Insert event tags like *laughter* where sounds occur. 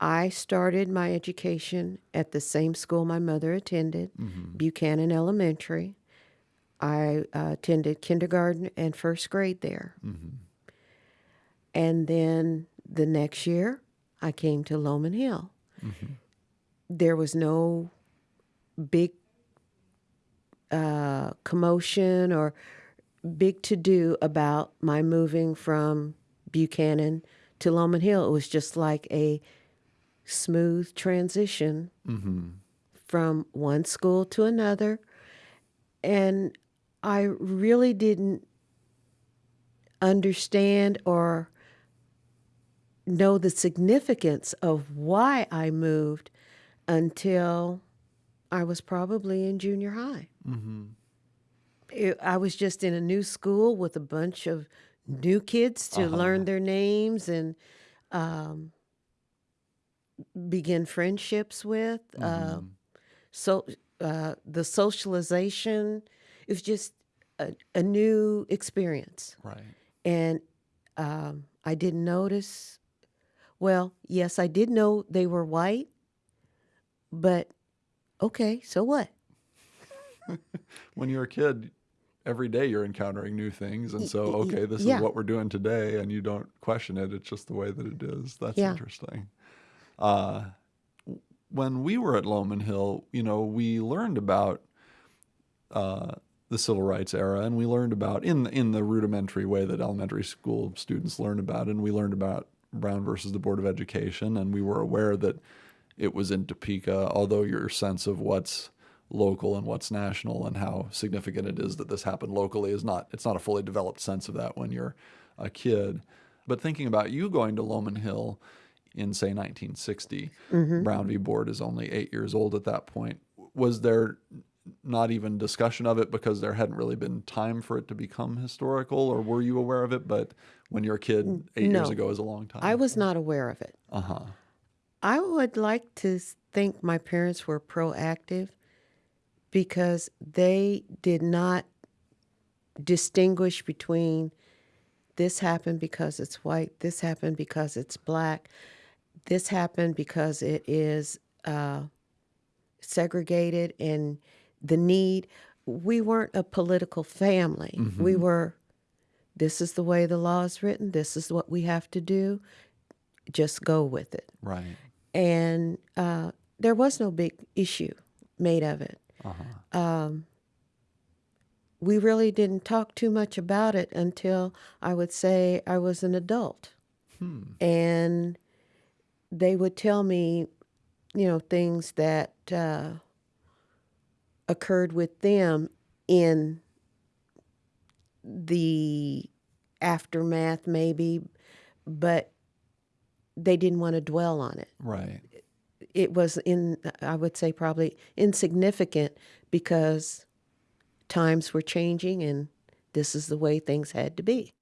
I started my education at the same school my mother attended, Buchanan Elementary. I uh, attended kindergarten and first grade there. And then the next year, I came to Lowman Hill. There was no big uh, commotion or big to do about my moving from Buchanan to Lowman Hill. It was just like a smooth transition mm-hmm. from one school to another. And I really didn't understand or know the significance of why I moved until I was probably in junior high. Mm-hmm. It- I was just in a new school with a bunch of new kids to uh-huh. learn their names and um, begin friendships with. Uh, so uh, the socialization, is just a, a new experience. Right. And um, I didn't notice. Well, yes, I did know they were white, but okay, so what? *laughs* When you're a kid, every day you're encountering new things, and so okay, this yeah. is what we're doing today, and you don't question it. It's just the way that it is. That's Yeah. interesting. Uh, when we were at Lowman Hill, you know, we learned about uh, the civil rights era, and we learned about in in the rudimentary way that elementary school students learn about, and we learned about Brown versus the Board of Education, and we were aware that it was in Topeka. Although your sense of what's local and what's national and how significant it is that this happened locally is not it's not a fully developed sense of that when you're a kid. But thinking about you going to Lowman Hill in say 1960, Brown v. Board is only eight years old at that point. Was there not even discussion of it because there hadn't really been time for it to become historical, or were you aware of it? But when you're a kid, eight years ago is a long time. I was not aware of it. Uh huh. I would like to think my parents were proactive because they did not distinguish between this happened because it's white, this happened because it's black, this happened because it is uh, segregated and the need. We weren't a political family. We were, this is the way the law is written, this is what we have to do, just go with it Right. and uh, there was no big issue made of it. Uh Um, we really didn't talk too much about it until I would say I was an adult, and they would tell me, you know, things that uh, occurred with them in the aftermath, maybe, but they didn't want to dwell on it Right. it was in i would say probably insignificant because times were changing and this is the way things had to be